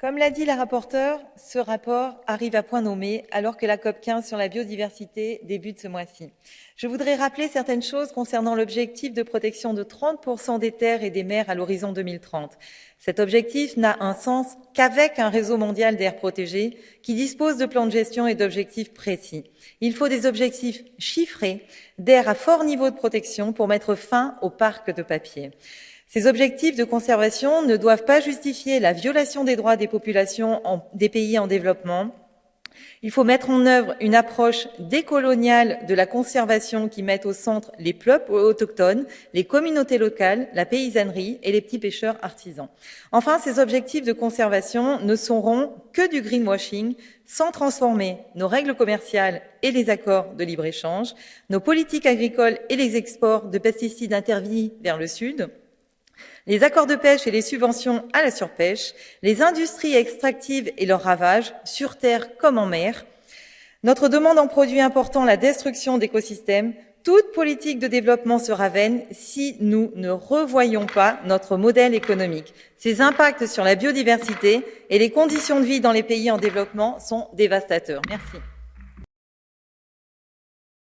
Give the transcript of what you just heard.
Comme l'a dit la rapporteure, ce rapport arrive à point nommé alors que la COP 15 sur la biodiversité débute ce mois-ci. Je voudrais rappeler certaines choses concernant l'objectif de protection de 30% des terres et des mers à l'horizon 2030. Cet objectif n'a un sens qu'avec un réseau mondial d'air protégé qui dispose de plans de gestion et d'objectifs précis. Il faut des objectifs chiffrés d'air à fort niveau de protection pour mettre fin au parc de papier. Ces objectifs de conservation ne doivent pas justifier la violation des droits des populations des pays en développement. Il faut mettre en œuvre une approche décoloniale de la conservation qui mette au centre les peuples autochtones, les communautés locales, la paysannerie et les petits pêcheurs artisans. Enfin, ces objectifs de conservation ne seront que du greenwashing sans transformer nos règles commerciales et les accords de libre-échange, nos politiques agricoles et les exports de pesticides interdits vers le Sud, les accords de pêche et les subventions à la surpêche, les industries extractives et leurs ravages, sur terre comme en mer, notre demande en produits importants, la destruction d'écosystèmes, toute politique de développement sera vaine si nous ne revoyons pas notre modèle économique. Ses impacts sur la biodiversité et les conditions de vie dans les pays en développement sont dévastateurs. Merci.